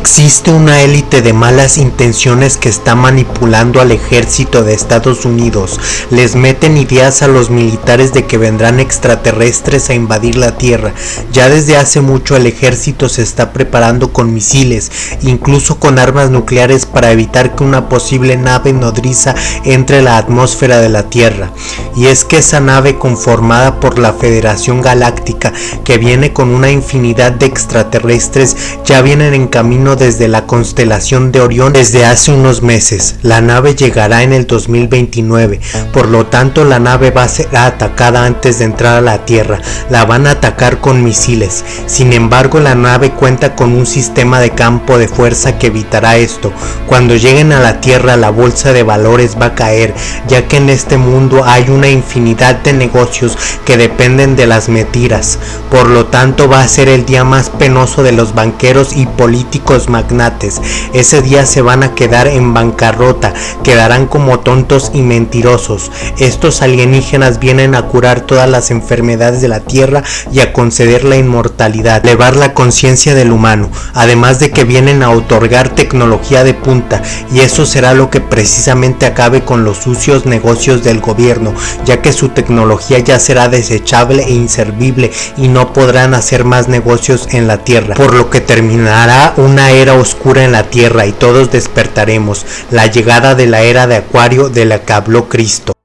Existe una élite de malas intenciones que está manipulando al ejército de Estados Unidos. Les meten ideas a los militares de que vendrán extraterrestres a invadir la Tierra. Ya desde hace mucho el ejército se está preparando con misiles, incluso con armas nucleares para evitar que una posible nave nodriza entre la atmósfera de la Tierra. Y es que esa nave conformada por la Federación Galáctica, que viene con una infinidad de extraterrestres, ya vienen en camino desde la constelación de Orión desde hace unos meses. La nave llegará en el 2029, por lo tanto la nave va a ser atacada antes de entrar a la Tierra. La van a atacar con misiles. Sin embargo, la nave cuenta con un sistema de campo de fuerza que evitará esto. Cuando lleguen a la Tierra, la bolsa de valores va a caer, ya que en este mundo hay una infinidad de negocios que dependen de las mentiras. Por lo tanto, va a ser el día más penoso de los banqueros y políticos magnates. Ese día se van a quedar en bancarrota, quedarán como tontos y mentirosos. Estos alienígenas vienen a curar todas las enfermedades de la tierra y a conceder la inmortalidad, elevar la conciencia del humano, además de que vienen a otorgar tecnología de punta y eso será lo que precisamente acabe con los sucios negocios del gobierno, ya que su tecnología ya será desechable e inservible y no podrán hacer más negocios en la tierra, por lo que terminará era oscura en la tierra y todos despertaremos, la llegada de la era de Acuario de la que habló Cristo.